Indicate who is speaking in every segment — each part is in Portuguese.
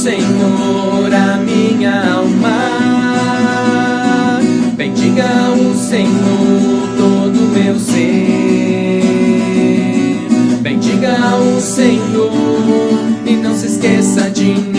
Speaker 1: Senhor, a minha alma. Bendiga o Senhor, todo meu ser. Bendiga o Senhor e não se esqueça de mim.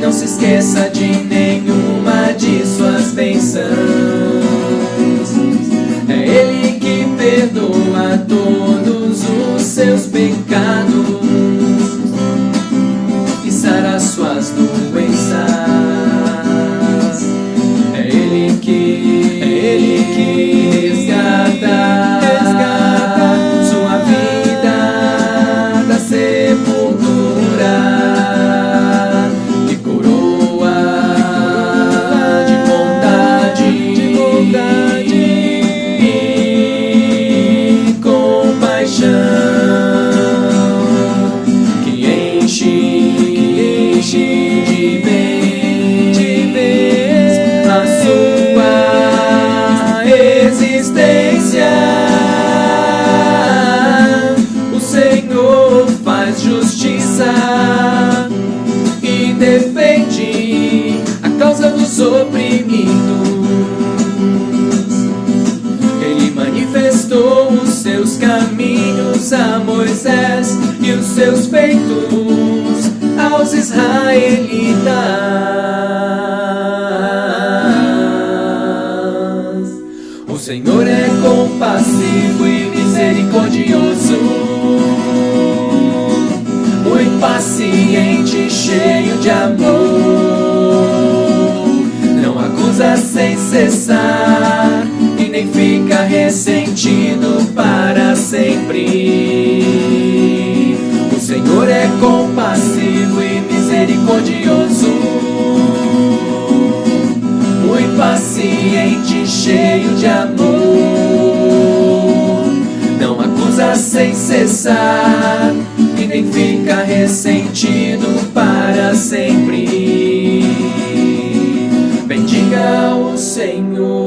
Speaker 1: Não se esqueça de nenhuma de suas bênçãos. É Ele que perdoa todos os seus pecados faz justiça e defende a causa dos oprimidos. Ele manifestou os seus caminhos a Moisés e os seus feitos aos israelitas. O Senhor é compassivo e cheio de amor. Não acusa sem cessar e nem fica ressentido para sempre. O Senhor é compassivo e misericordioso, muito paciente, cheio de amor. Não acusa sem cessar e nem fica ressentido Senhor.